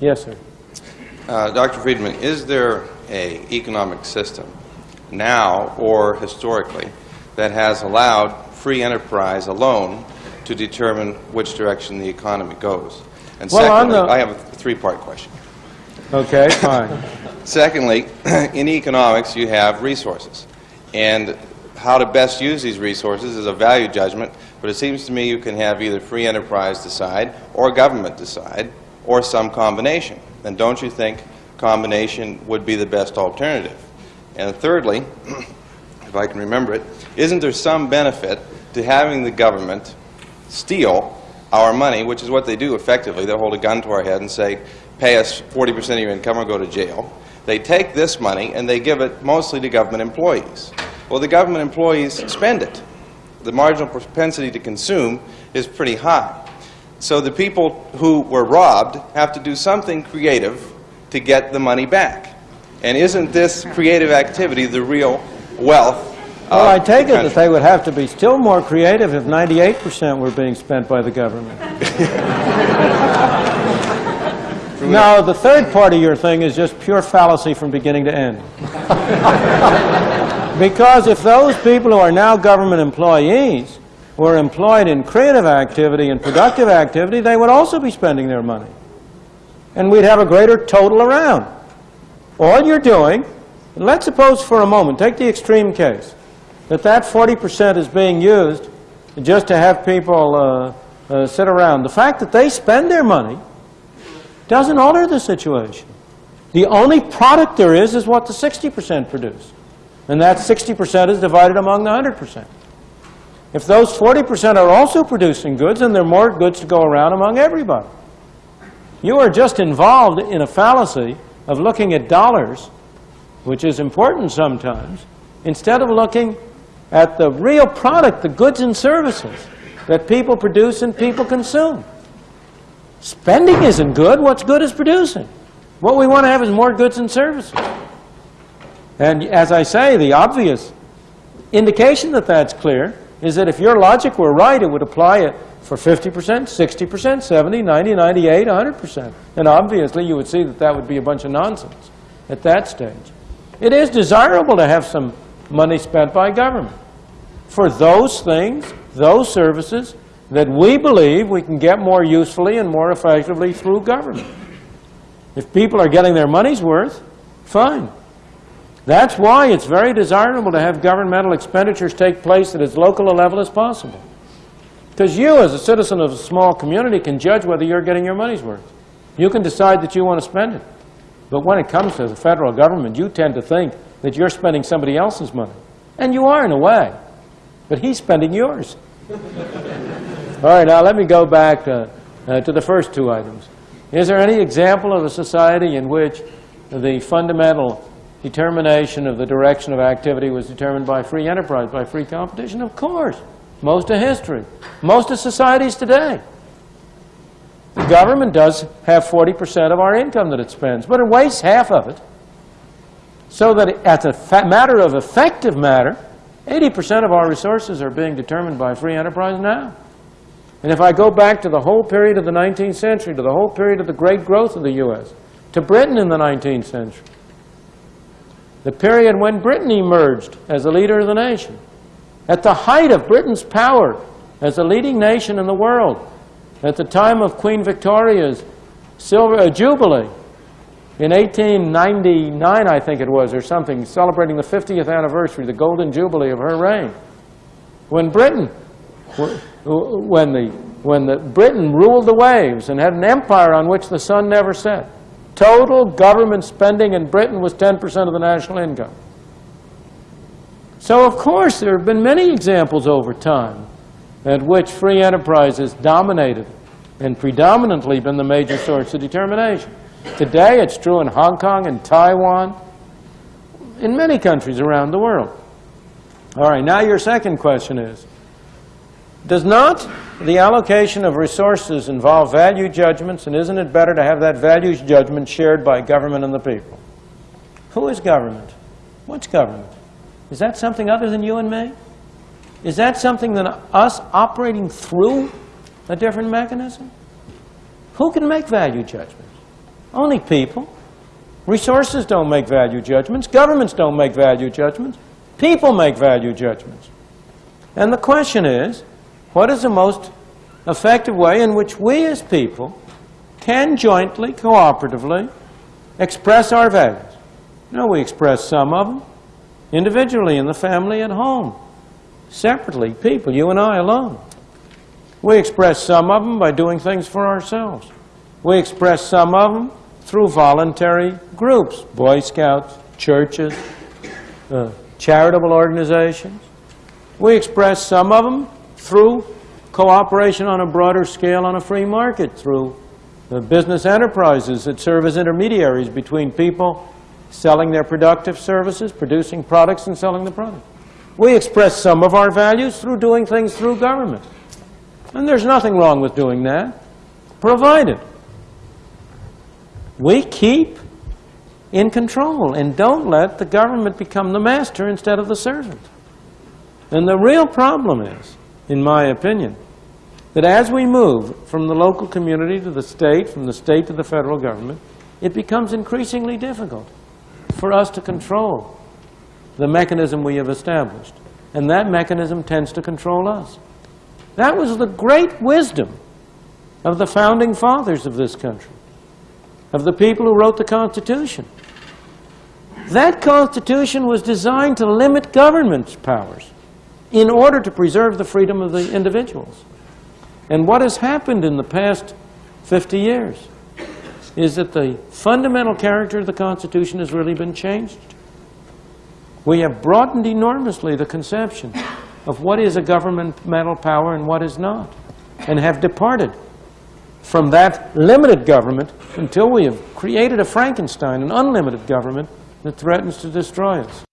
Yes, sir. Uh, Dr. Friedman, is there a economic system now or historically that has allowed free enterprise alone to determine which direction the economy goes? And Well, on secondly, I have a three-part question. Okay, fine. Secondly, in economics, you have resources. And how to best use these resources is a value judgment, but it seems to me you can have either free enterprise decide or government decide or some combination. And don't you think combination would be the best alternative? And thirdly, if I can remember it, isn't there some benefit to having the government steal our money, which is what they do effectively. They'll hold a gun to our head and say, pay us 40% of your income or go to jail. They take this money and they give it mostly to government employees. Well, the government employees spend it. The marginal propensity to consume is pretty high. So the people who were robbed have to do something creative to get the money back. And isn't this creative activity the real wealth Well, I take the it that they would have to be still more creative if 98% were being spent by the government. No, the third part of your thing is just pure fallacy from beginning to end. Because if those people who are now government employees were employed in creative activity and productive activity, they would also be spending their money. And we'd have a greater total around. All you're doing, let's suppose for a moment, take the extreme case, that that 40% is being used just to have people uh, uh, sit around. The fact that they spend their money doesn't alter the situation. The only product there is is what the 60% produce. And that 60% is divided among the 100%. If those 40% are also producing goods, then there are more goods to go around among everybody. You are just involved in a fallacy of looking at dollars, which is important sometimes, instead of looking at the real product, the goods and services that people produce and people consume. Spending isn't good. What's good is producing. What we want to have is more goods and services. And as I say, the obvious indication that that's clear is that if your logic were right, it would apply it for 50%, 60%, 70, 90, 98, 100%. And obviously, you would see that that would be a bunch of nonsense at that stage. It is desirable to have some money spent by government for those things, those services that we believe we can get more usefully and more effectively through government. If people are getting their money's worth, fine. That's why it's very desirable to have governmental expenditures take place at as local a level as possible. Because you, as a citizen of a small community, can judge whether you're getting your money's worth. You can decide that you want to spend it. But when it comes to the federal government, you tend to think that you're spending somebody else's money. And you are in a way. But he's spending yours. All right, now let me go back uh, uh, to the first two items. Is there any example of a society in which the fundamental determination of the direction of activity was determined by free enterprise, by free competition? Of course. Most of history. Most of societies today. The government does have 40% of our income that it spends, but it wastes half of it. So that as a matter of effective matter, 80% of our resources are being determined by free enterprise now. And if I go back to the whole period of the 19th century, to the whole period of the great growth of the U.S., to Britain in the 19th century, the period when Britain emerged as a leader of the nation, at the height of Britain's power as a leading nation in the world, at the time of Queen Victoria's silver, uh, Jubilee, in 1899, I think it was, or something, celebrating the 50th anniversary, the golden jubilee of her reign. When Britain, when the, when the Britain ruled the waves and had an empire on which the sun never set, total government spending in Britain was 10% of the national income. So, of course, there have been many examples over time at which free enterprise has dominated and predominantly been the major source of determination. Today, it's true in Hong Kong and Taiwan, in many countries around the world. All right, now your second question is, does not the allocation of resources involve value judgments, and isn't it better to have that values judgment shared by government and the people? Who is government? What's government? Is that something other than you and me? Is that something than us operating through a different mechanism? Who can make value judgments? Only people. Resources don't make value judgments. Governments don't make value judgments. People make value judgments. And the question is, what is the most effective way in which we as people can jointly, cooperatively, express our values? No, we express some of them individually in the family at home, separately, people, you and I alone. We express some of them by doing things for ourselves. We express some of them through voluntary groups, Boy Scouts, churches, uh, charitable organizations. We express some of them through cooperation on a broader scale on a free market, through the business enterprises that serve as intermediaries between people selling their productive services, producing products and selling the product. We express some of our values through doing things through government. And there's nothing wrong with doing that, provided we keep in control and don't let the government become the master instead of the servant. And the real problem is, in my opinion, that as we move from the local community to the state, from the state to the federal government, it becomes increasingly difficult for us to control the mechanism we have established. And that mechanism tends to control us. That was the great wisdom of the founding fathers of this country, of the people who wrote the Constitution. That Constitution was designed to limit government's powers in order to preserve the freedom of the individuals. And what has happened in the past 50 years is that the fundamental character of the Constitution has really been changed. We have broadened enormously the conception of what is a governmental power and what is not, and have departed from that limited government until we have created a Frankenstein, an unlimited government that threatens to destroy us.